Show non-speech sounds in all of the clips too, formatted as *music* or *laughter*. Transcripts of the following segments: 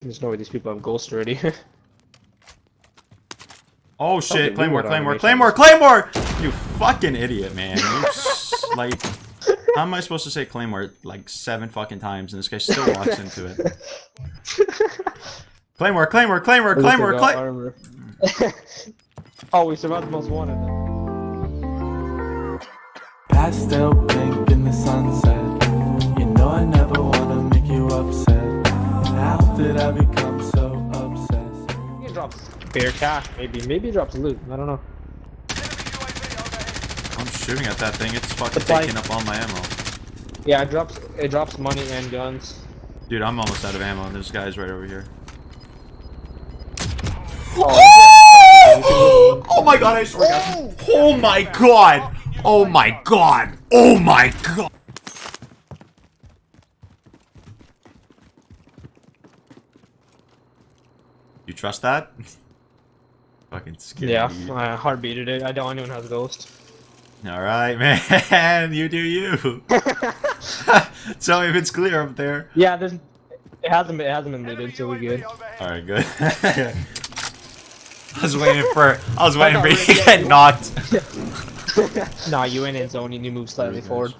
There's no way these people have ghost already. *laughs* Oh shit, Okay, Claymore, Claymore. Claymore, Claymore! You fucking idiot, man. You *laughs* like, how am I supposed to say Claymore like seven fucking times and this guy still walks into it? *laughs* Claymore, Claymore, Claymore, At least I Claymore, Claymore! oh, we survived the most wanted. Pastel pink in the sunset. You know I never wanna make you upset. How did I become so obsessed? He drops bare cash, maybe. Maybe he drops loot. I don't know. I'm shooting at that thing, it's fucking It's like- taking up all my ammo. Yeah, it drops. It drops money and guns. Dude, I'm almost out of ammo. And there's guys right over here. Oh, Oh, oh my god, I swear to God. Oh my god! Oh my god! Oh my god! Trust that? *laughs* Fucking scary. yeah, I heartbeated it. I don't. Anyone has ghost. Alright, *laughs* man. You do you. *laughs* so if it's clear up there. Yeah, there's. It hasn't. been, It hasn't been looted, so we're good. Alright, good. I was waiting for. I was waiting for you to get knocked. nah, you went in zone. You need to move slightly Very forward.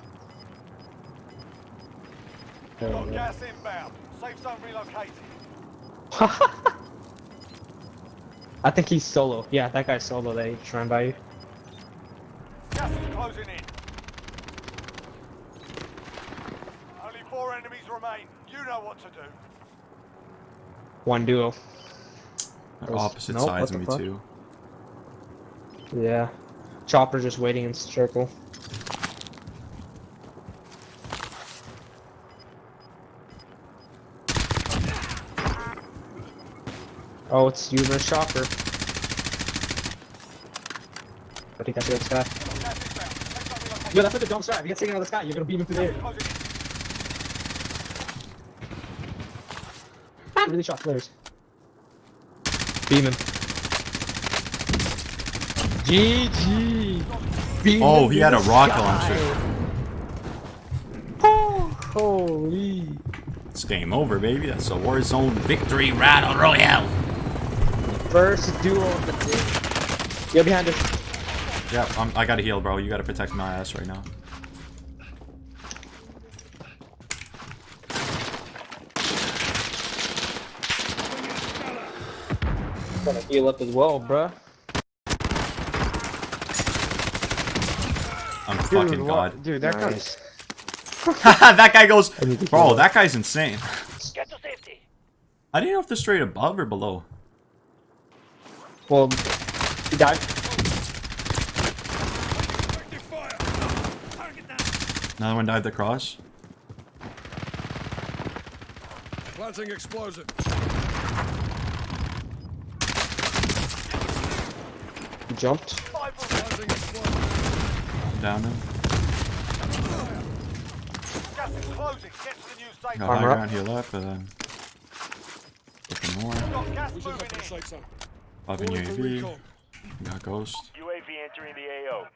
Got gas inbound. Safe zone relocated. I think he's solo. Yeah, that guy's solo. That he's trying by you. Gas is closing in. Only four enemies remain. You know what to do. One duo. They're opposite Nope, sides of me fuck? too. Yeah. Chopper just waiting in circle. Oh, it's you versus Chopper. I think that's the other guy. Yo, that's like the dump strat. If you get taken out of the sky, you're gonna beam him through the air. Closing. Ah, really shot flares. Beam him. GG. Beam Oh, him he had a rock rocket sky. launcher. Oh, holy. It's game over, baby. That's a Warzone victory battle royale. First duel of the day. You're behind us. Yeah, I'm, I gotta heal, bro. You gotta protect my ass right now. i Gonna heal up as well, bruh. I'm fucking god. Dude, that Nice. *laughs* that guy goes, need bro. That guy's insane. Get to safety. I didn't know if they're straight above or below. Well, he died. Another one dived across. Planting explosive. He jumped. Five will Planting explosive. Down him. gas is closing. Get to the new safe Got high ground, heal up, but then looking more. Got gas moving have the in. safe zone. Popping Calling for UAV. Got ghost. UAV entering the AO.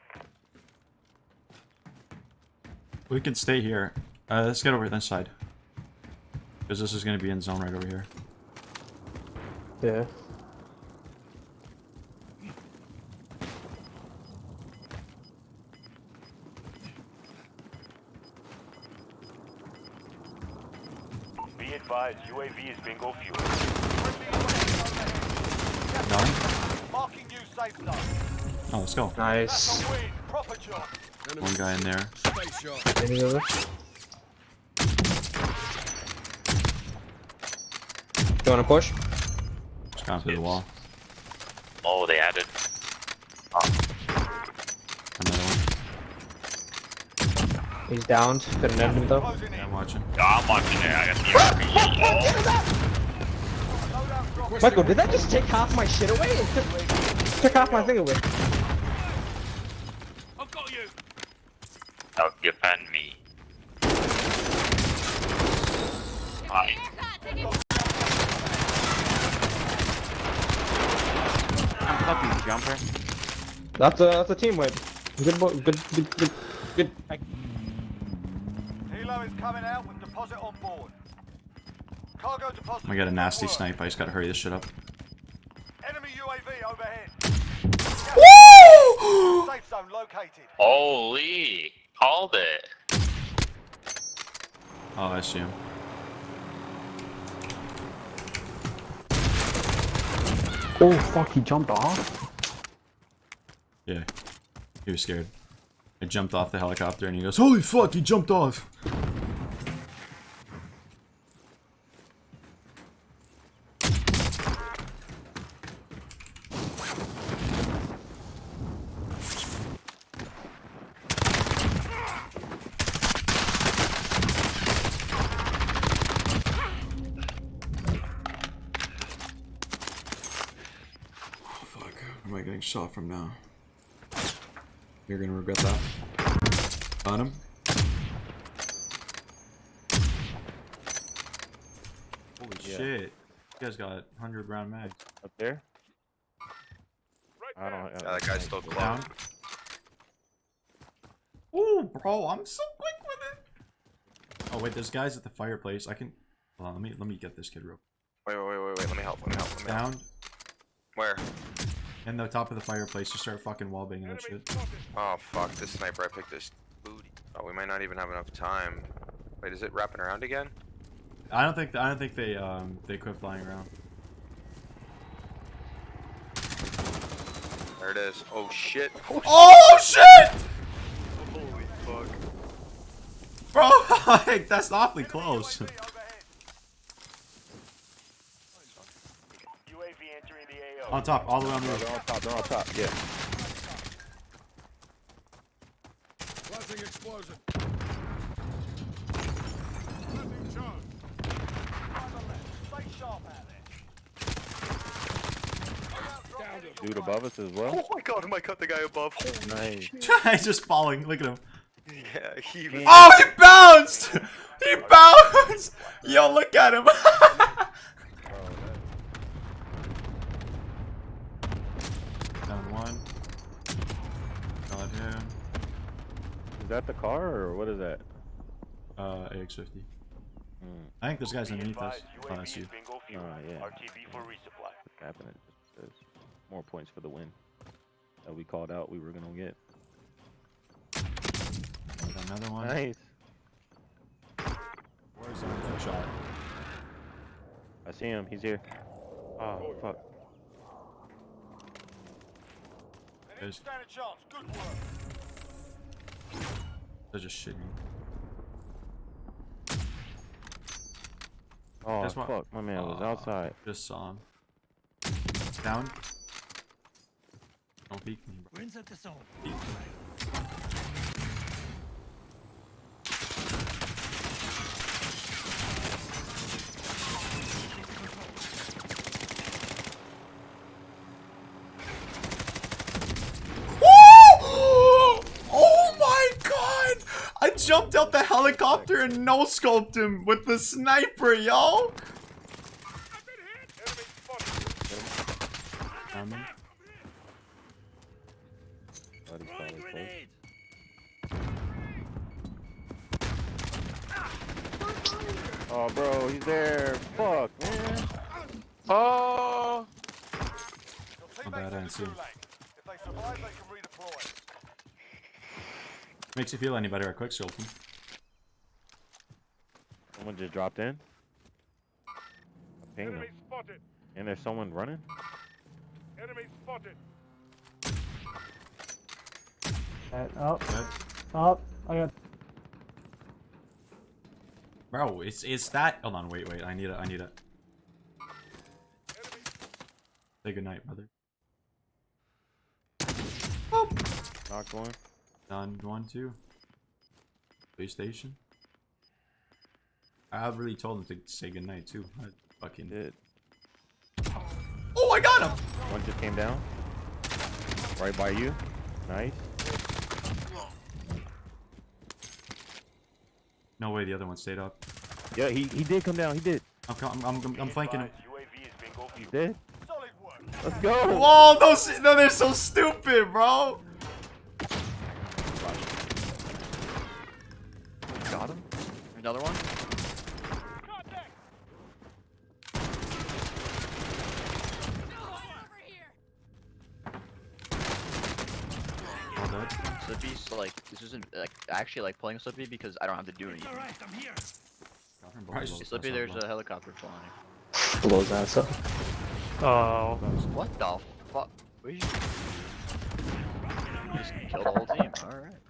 We can stay here. Uh, let's get over this side. Because this is gonna be in zone right over here. Yeah. Be advised, UAV is bingo fuel. Done? Marking new safe zone. Oh, let's go. Nice. That's a win. Proper job. One guy in there. Space. Any other? You wanna push? Just gone through the wall. Oh, they added. Ah. Another one. He's downed. Couldn't end him though. Yeah. I'm watching. Yeah, I'm watching it. I got the Loadout drop. Michael, did that just take half my shit away? It took, took half my thing away. I've got you. Now defend me. Fine. I'm fucking jumper. That's a that's a team win. Good boy. Good good good good. Helo is coming out with deposit on board. Cargo deposit. I'm a nasty snipe. I just gotta hurry this shit up. Enemy UAV overhead. Woo! Safe zone located. Holy! Called it. Oh, I see him. Oh fuck, he jumped off? Yeah. He was scared. I jumped off the helicopter and he goes, Holy fuck, he jumped off! Shot from now? You're gonna regret that. On him. Holy shit. You guys got 100 round mags. Up there? I don't. Yeah, that guy's still close. Down. Ooh, bro, I'm so quick with it. Oh wait, there's guys at the fireplace. I can. Hold on, let me let me get this kid real. Wait, wait, wait, wait, wait. Let me help. Let me help. Let me help. Down Where? In the top of the fireplace. Just start fucking wallbanging that shit. Oh fuck! This sniper. I picked this booty. Oh, we might not even have enough time. Wait, is it wrapping around again? I don't think I don't think they um they quit flying around. There it is. Oh shit! Oh shit, Holy fuck! bro! *laughs* like, that's awfully close. *laughs* UAV overhead. UAV entering the AO. On top, all the way on the roof. they're on top. They're on top. Yeah. Planting explosion. Planting charge. Stay sharp out there. Downed him. Dude above us as well. Oh my god! Am I cut the guy above? Holy Nice. *laughs* He's just falling. Look at him. yeah, he was. Oh, he bounced! He bounced! Yo, look at him. *laughs* Down one. Got him. Is that the car or what is that? Uh, AX50. Hmm. I think this guy's underneath us. Oh, that's you. Oh, yeah. RTB for resupply. What's happening? It says more points for the win. That we called out we were gonna get. Got another one. Nice. Where's the shot? I see him. He's here. Oh fuck. Enemy There's- stand a chance. Good work. They're just shitting. Oh There's one- fuck. My man was ah. outside. Just saw him. Down. Don't peek me, bro. Peek. Oh my god! I jumped out the helicopter and no scoped him with the sniper, yo! Enemy spotted. Down him. Buddy's. Oh bro, he's there. Fuck, man. Oh! Your Not bad, I teammates in the didn't see him. gulag. If they survive, they can redeploy. Makes you feel any better at quick scoping. Someone just dropped in. I pinged him. Spotted. And there's someone running. Enemy spotted. Oh, Good. oh, I got. Bro, it's it's that. Hold on, wait, wait. I need a. I need a. Say goodnight, brother. Knocked one. Done. One, two. Space station. I really told him to say goodnight too. I fucking. Did. Oh, I got him. One just came down. Right by you. Nice. No way, the other one stayed up. Yeah, he, he did come down. He did. I'm co- I'm I'm, I'm flanking him. UAV is bingo He fuel. did. Let's go. Whoa, those no, they're so stupid, bro. Got him. Another one. That. Slippy's like this isn't like I actually like playing Slippy because I don't have to do anything. all right i'm here Slippy, there's a helicopter flying. Blows ass up. Oh. What the fuck? Where'd you... you just killed the whole team. All right.